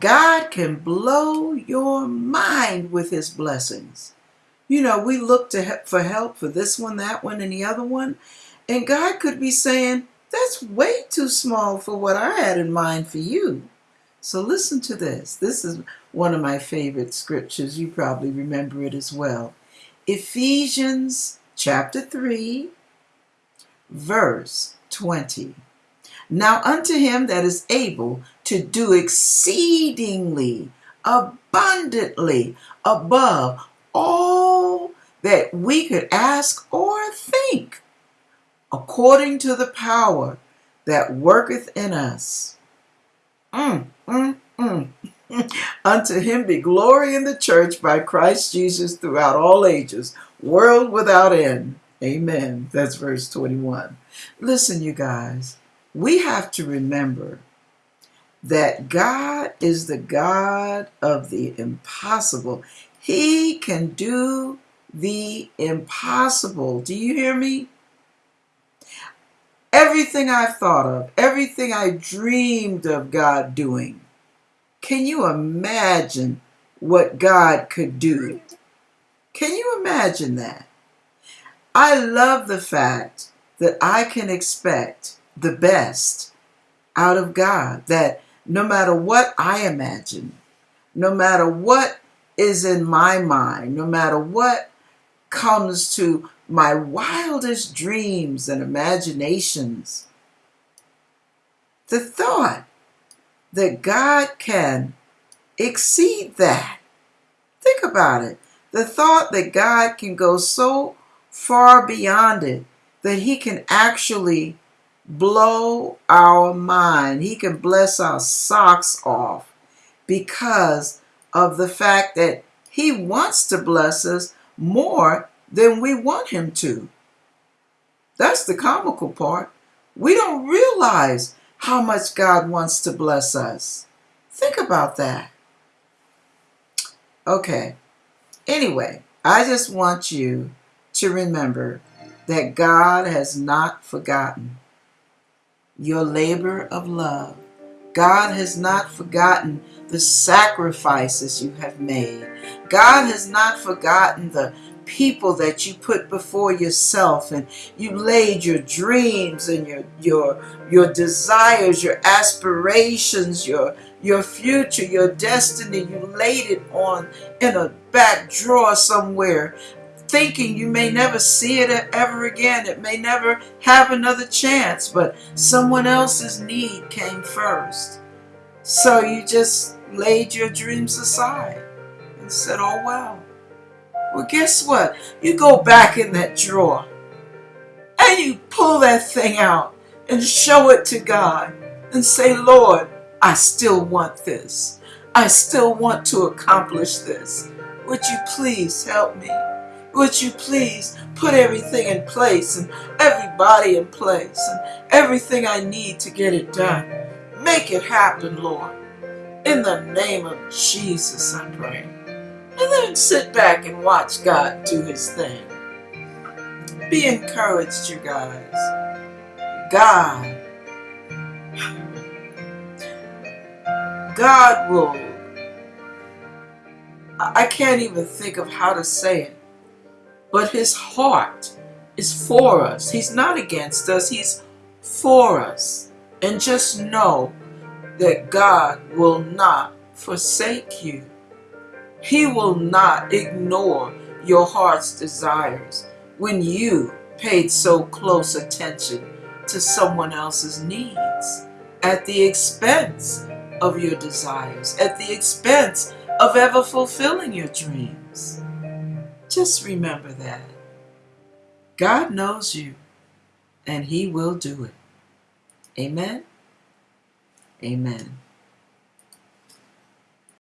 God can blow your mind with his blessings. You know, we look to he- for help for this one, that one, and the other one, and God could be saying, "That's way too small for what I had in mind for you." So listen to this. This is one of my favorite scriptures. You probably remember it as well. Ephesians chapter 3, verse 20. Now unto him that is able to do exceedingly abundantly above all that we could ask or think, according to the power that worketh in us. Mm, mm, mm. Unto him be glory in the church by Christ Jesus throughout all ages, world without end. Amen. That's verse 21. Listen, you guys, we have to remember that God is the God of the impossible. He can do the impossible. Do you hear me? Everything I've thought of, everything I dreamed of God doing, can you imagine what God could do? Can you imagine that? I love the fact that I can expect the best out of God, that no matter what I imagine, no matter what is in my mind, no matter what comes to my wildest dreams and imaginations, the thought that God can exceed that. Think about it. The thought that God can go so far beyond it that He can actually blow our mind. He can bless our socks off because of the fact that He wants to bless us more than we want Him to. That's the comical part. We don't realize how much God wants to bless us. Think about that. Okay. Anyway, I just want you to remember that God has not forgotten your labor of love. God has not forgotten the sacrifices you have made. God has not forgotten the people that you put before yourself and you laid your dreams and your your your desires, your aspirations, your your future, your destiny, you laid it on in a back drawer somewhere thinking you may never see it ever again. It may never have another chance, but someone else's need came first. So you just laid your dreams aside and said, oh well. Well, guess what? You go back in that drawer and you pull that thing out and show it to God and say, Lord, I still want this. I still want to accomplish this. Would you please help me? Would you please put everything in place and everybody in place and everything I need to get it done? Make it happen, Lord. In the name of Jesus, I pray. And then sit back and watch God do his thing. Be encouraged, you guys. God, God will, I can't even think of how to say it, but his heart is for us. He's not against us, he's for us. And just know that God will not forsake you. He will not ignore your heart's desires when you paid so close attention to someone else's needs at the expense of your desires, at the expense of ever fulfilling your dreams. Just remember that. God knows you and He will do it. Amen. Amen.